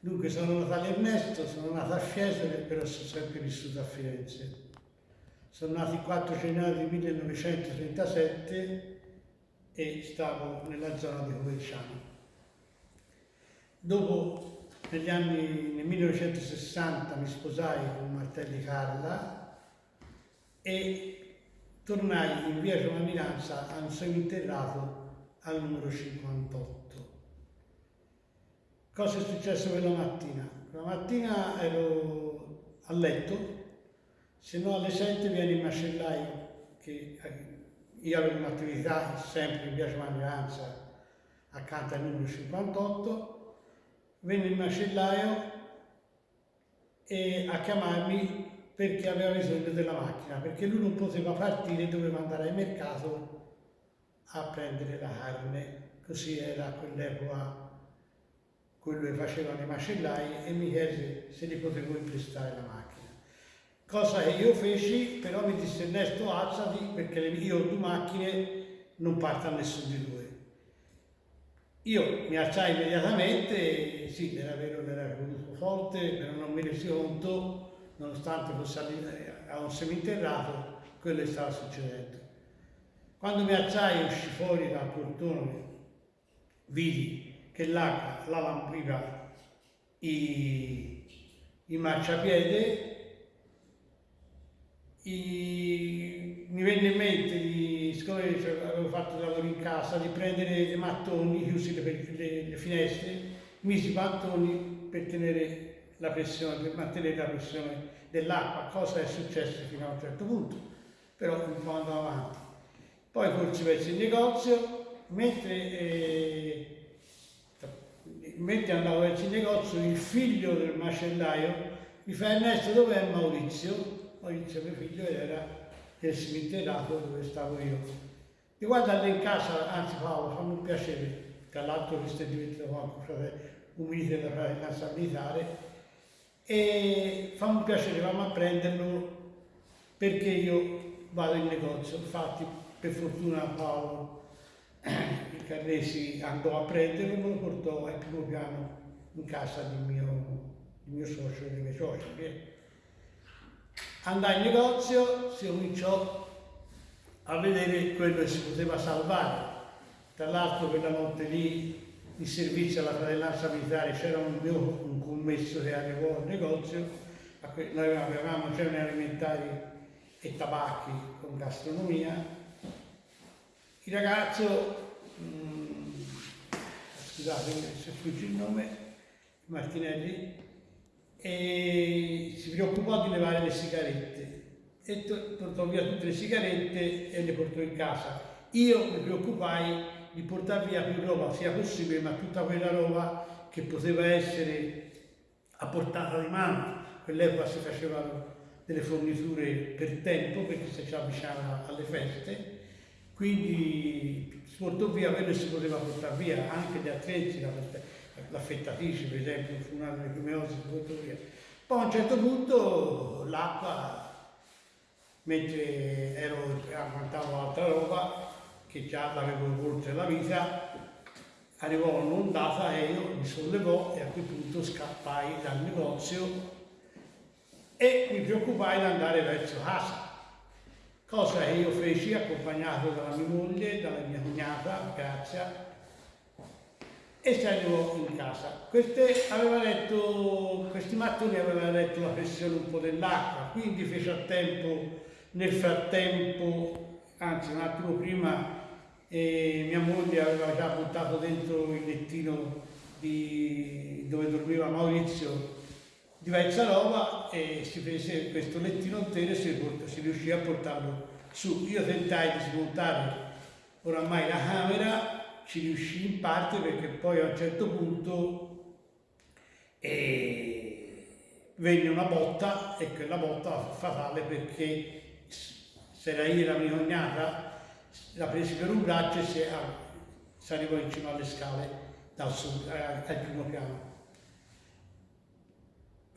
Dunque sono nato all'Ernesto, sono nato a Fiesole, però sono sempre vissuto a Firenze. Sono nato il 4 gennaio 1937 e stavo nella zona di Coverciano. Dopo, negli anni, nel 1960, mi sposai con Martelli Carla e tornai in via Giovanninanza a un seminterrato al numero 58. Cosa è successo quella mattina? Quella mattina ero a letto, se no alle 7 viene il macellaio, che io avevo un'attività sempre in via Lanza, accanto al numero 58, venne il macellaio e a chiamarmi perché aveva bisogno della macchina, perché lui non poteva partire, doveva andare al mercato a prendere la carne, così era quell'epoca quello che facevano i macellai e mi chiese se gli potevo imprestare la macchina. Cosa che io feci, però mi disse Ernesto alzati perché io ho due macchine, non parta nessuno di due. Io mi alzai immediatamente, sì, era vero che era forte, però non mi resi conto, nonostante fosse a un seminterrato, quello che stava succedendo. Quando mi alzai uscì fuori dal portone, vidi che l'acqua la lampiva i, i marciapiede, i, mi venne in mente, di, siccome avevo fatto lavoro in casa, di prendere i mattoni chiusi le, le, le finestre, misi i mattoni per tenere la pressione, per mantenere la pressione dell'acqua, cosa è successo fino a un certo punto, però un po' andavo avanti. Poi corsi verso il negozio, mentre eh, mentre andavo verso il negozio, il figlio del macellaio mi fa Ernesto dov'è Maurizio? Maurizio mio figlio era nel cimiterato dove stavo io. Mi guarda lì in casa, anzi Paolo, fammi un piacere, tra l'altro questo è diventato un milite della fratellanza militare, e fammi un piacere, vamo a prenderlo perché io vado in negozio. Infatti, per fortuna Paolo il Carresi andò a prenderlo e me lo portò al primo piano in casa del mio, del mio socio e dei miei soci. Andai in negozio, si cominciò a vedere quello che si poteva salvare. Tra l'altro quella notte lì in servizio alla fratellanza militare c'era un mio un commesso che arrivò al negozio, noi avevamo generi alimentari e tabacchi con gastronomia il ragazzo, mh, mm, scusate se sfugge il nome, Martinelli, si preoccupò di levare le sigarette e portò via tutte le sigarette e le portò in casa. Io mi preoccupai di portare via più roba sia possibile, ma tutta quella roba che poteva essere a portata di mano. Quell'epoca si facevano delle forniture per tempo perché si avvicinava alle feste quindi si portò via quello che si poteva portare via, anche gli attrezzi, l'affettatrice per esempio, fu una delle prime cose si portò via. Poi a un certo punto l'acqua, mentre ero, agguantavo altra roba, che già l'avevo oltre la vita, arrivò un'ondata e io mi sollevò e a quel punto scappai dal negozio e mi preoccupai di andare verso casa cosa che io feci accompagnato dalla mia moglie, dalla mia cognata, Grazia, e arrivò in casa. Queste, aveva letto, questi mattoni avevano letto la pressione un po' dell'acqua, quindi fece a tempo, nel frattempo, anzi un attimo prima, eh, mia moglie aveva già buttato dentro il lettino di, dove dormiva Maurizio diversa roba e si prese questo lettino intero e si, si riuscì a portarlo su. Io tentai di smontare oramai la camera, ci riuscì in parte perché poi a un certo punto eh, venne una botta e quella botta fu fatale perché se era io la mia cognata la presi per un braccio e si, si arrivò in cima alle scale dal sud, al primo piano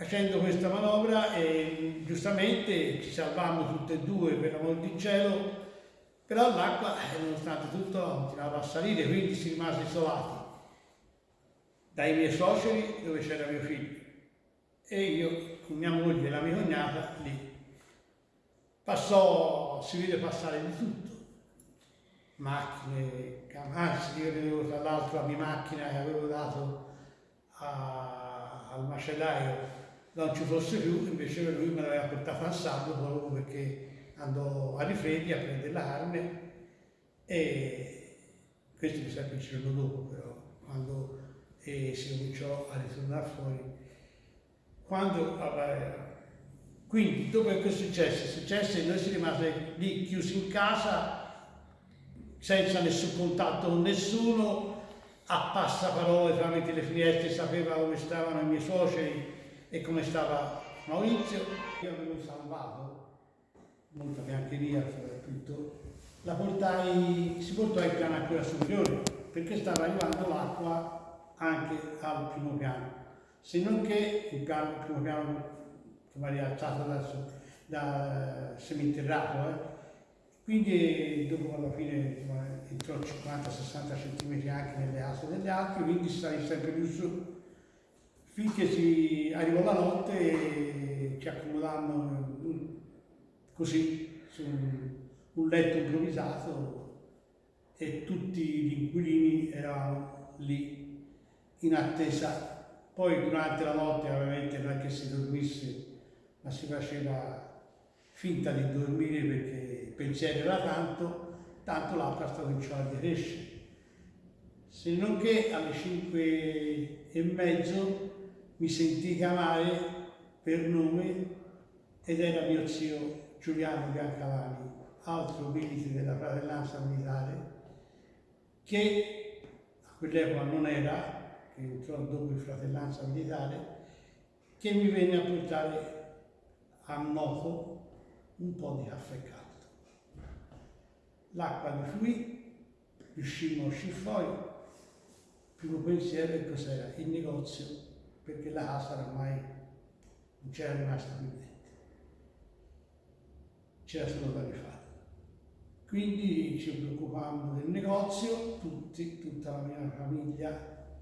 facendo questa manovra e giustamente ci salvammo tutte e due per l'amor di cielo, però l'acqua, eh, nonostante tutto, continuava a salire, quindi si rimase isolati. dai miei suoceri dove c'era mio figlio e io con mia moglie e la mia cognata lì. Passò, si vede passare di tutto, macchine, anzi io vedevo tra l'altro la mia macchina che avevo dato a, al macellaio non ci fosse più, invece lui me l'aveva portata al sabato proprio perché andò a Rifredi a prendere la carne e questo mi sa che il giorno dopo però, quando eh, si cominciò a ritornare fuori. Quando, quindi dopo che è successo? È successo e noi siamo rimasti lì chiusi in casa senza nessun contatto con nessuno, a passaparole tramite le finestre sapeva come stavano i miei suoceri e come stava Maurizio. Io avevo salvato, molta biancheria soprattutto, la portai, si portò in piano a quella superiore perché stava arrivando l'acqua anche al primo piano. Se non che il, piano, il primo piano che mi ha rialzato da, da seminterrato, eh. quindi dopo alla fine entrò 50-60 cm anche nelle aste delle altre, quindi stai sempre più su finché si arrivò la notte e ci accomodammo così su un letto improvvisato e tutti gli inquilini eravamo lì in attesa. Poi durante la notte ovviamente non è che si dormisse, ma si faceva finta di dormire perché il pensiero era tanto, tanto l'acqua stava cominciando a crescere. Se non che alle 5 e mezzo mi sentì chiamare per nome ed era mio zio Giuliano Biancalani, altro milite della fratellanza militare, che a quell'epoca non era, che entrò dopo il fratellanza militare, che mi venne a portare a Noto un po' di caffè caldo. L'acqua mi fluì, riuscimmo a uscire fuori, il primo pensiero è cos'era? Il negozio perché la casa ormai non c'era rimasta più niente. C'era solo da rifare. Quindi ci preoccupavamo del negozio, tutti, tutta la mia famiglia,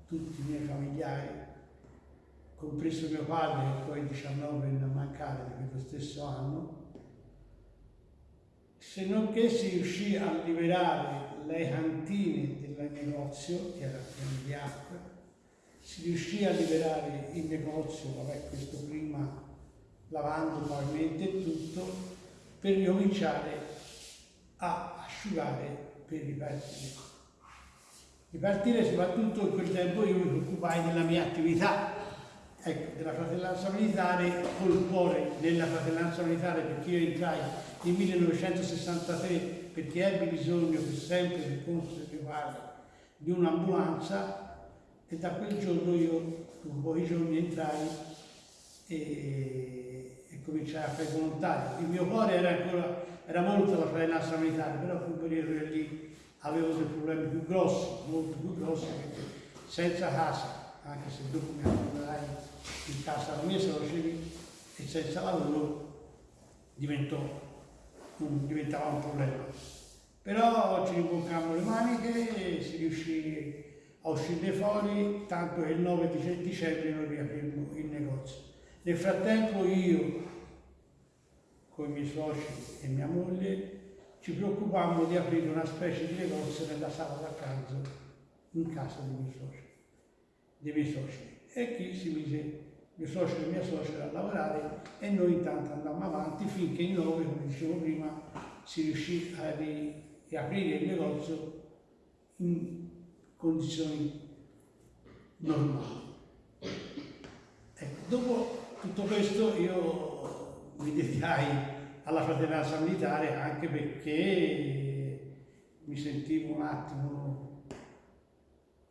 tutti i miei familiari, compreso mio padre che poi 19 venne a mancare di quello stesso anno, se non che si riuscì a liberare le cantine del negozio, che era acqua, si riuscì a liberare il negozio, vabbè questo prima lavando probabilmente tutto, per ricominciare a asciugare per ripartire. Ripartire soprattutto in quel tempo io mi occupai della mia attività, ecco, della fratellanza militare, col cuore della fratellanza militare perché io entrai nel 1963 perché ebbi bisogno per sempre, per conto del mio padre, di un'ambulanza e da quel giorno io, dopo pochi giorni, entrai e, e cominciai a fare volontario. Il mio cuore era ancora, era molto la fratellanza militare, però fu un periodo che lì avevo dei problemi più grossi, molto più grossi, senza casa, anche se dopo mi accomodarai in casa la mia soci e senza lavoro diventò, un, diventava un problema. Però ci rimboccammo le maniche e si riuscì a uscire fuori, tanto che il 9 di dicembre noi riaprimmo il negozio. Nel frattempo io, con i miei soci e mia moglie, ci preoccupavamo di aprire una specie di negozio nella sala da pranzo in casa dei miei soci. Dei miei soci. E qui si mise mio socio e mia suocera a lavorare e noi intanto andammo avanti finché il 9, come dicevo prima, si riuscì a riaprire il negozio in condizioni normali. Ecco, dopo tutto questo io mi dedicai alla fratellanza militare anche perché mi sentivo un attimo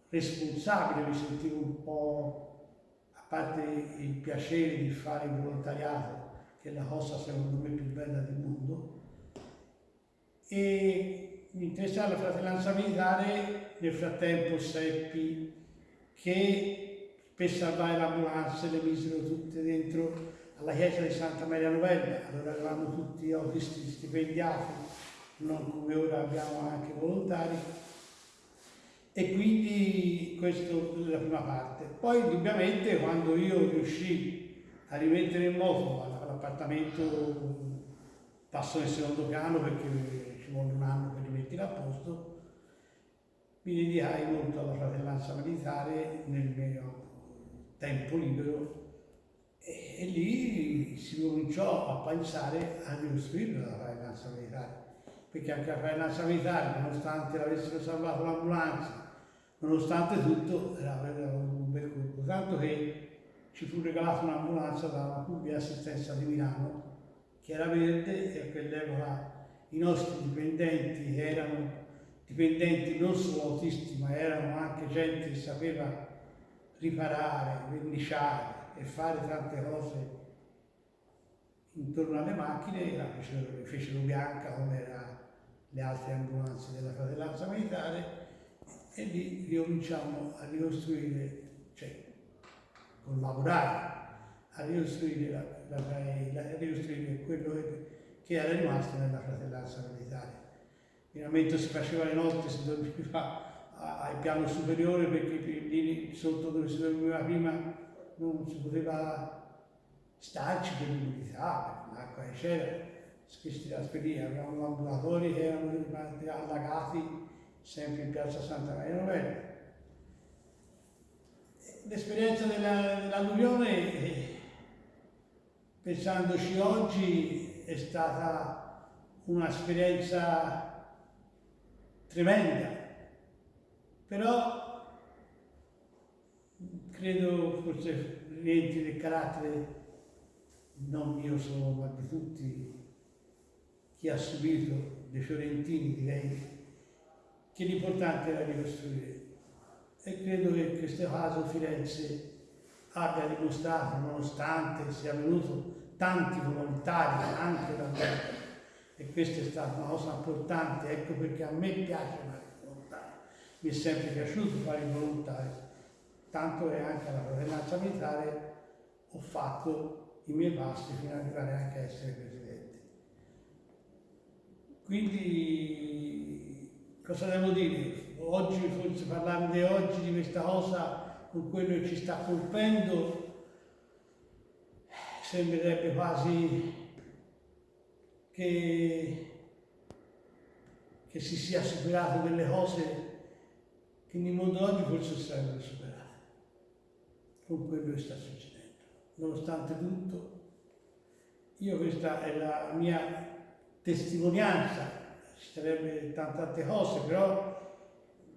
responsabile, mi sentivo un po', a parte il piacere di fare il volontariato, che è la cosa secondo me più bella del mondo, e mi interessava la fratellanza militare, nel frattempo seppi che per salvare l'ambulanza le misero tutte dentro alla chiesa di Santa Maria Novella, allora eravamo tutti autisti stipendiati, non come ora abbiamo anche volontari, E quindi questa è la prima parte. Poi indubbiamente quando io riuscii a rimettere in moto l'appartamento passo nel secondo piano perché ci vuole un anno rimettere a posto, mi dedicai molto alla fratellanza militare nel mio tempo libero. E, e lì si cominciò a pensare a ricostruire la fratellanza militare perché anche la fratellanza militare, nonostante l'avessero salvato l'ambulanza, nonostante tutto, era, era un bel colpo, tanto che ci fu regalata un'ambulanza dalla pubblica assistenza di Milano, che era verde e a quell'epoca i nostri dipendenti erano dipendenti non solo autisti, ma erano anche gente che sapeva riparare, verniciare e fare tante cose intorno alle macchine, la fecero, fecero bianca come le altre ambulanze della fratellanza militare e lì ricominciamo a ricostruire, cioè collaborare a ricostruire, la, la, la, a ricostruire quello che, che era rimasto nella fratellanza militare. Finalmente si faceva le notte, si dormiva al piano superiore perché lì sotto dove si dormiva prima non si poteva starci per l'umidità, l'acqua eccetera questi trasferì, avevamo ambulatori che erano allagati sempre in piazza Santa Maria Novella. L'esperienza dell'alluvione, eh, pensandoci oggi, è stata un'esperienza tremenda, però credo forse rientri del carattere non mio solo, ma di tutti chi ha subito dei fiorentini, direi, che l'importante era ricostruire. E credo che in questo caso Firenze abbia dimostrato, nonostante sia venuto tanti volontari anche da me, e questa è stata una cosa importante, ecco perché a me piace fare il volontario, mi è sempre piaciuto fare il volontario, tanto che anche alla fratellanza militare ho fatto i miei passi fino ad arrivare anche a essere presidente. Quindi cosa devo dire? Oggi, forse parlando di oggi, di questa cosa, con quello che ci sta colpendo, sembrerebbe quasi che, che si sia superato delle cose che nel mondo oggi forse sarebbero superate con quello che sta succedendo. Nonostante tutto, io questa è la mia testimonianza, ci sarebbe tante altre cose, però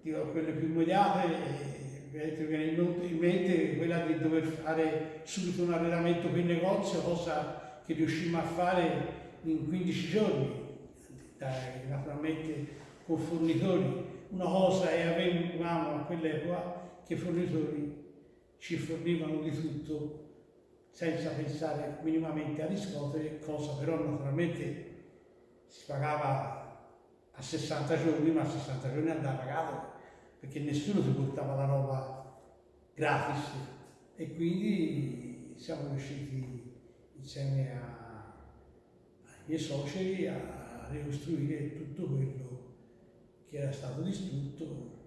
dico, quelle più immediate mi viene in mente quella di dover fare subito un allenamento per il negozio, cosa che riuscimmo a fare in 15 giorni, naturalmente con fornitori. Una cosa è avevamo a quell'epoca che i fornitori ci fornivano di tutto senza pensare minimamente a riscuotere, cosa però naturalmente si pagava a 60 giorni, ma a 60 giorni andava pagato perché nessuno si portava la roba gratis e quindi siamo riusciti insieme a, ai miei soci a ricostruire tutto quello che era stato distrutto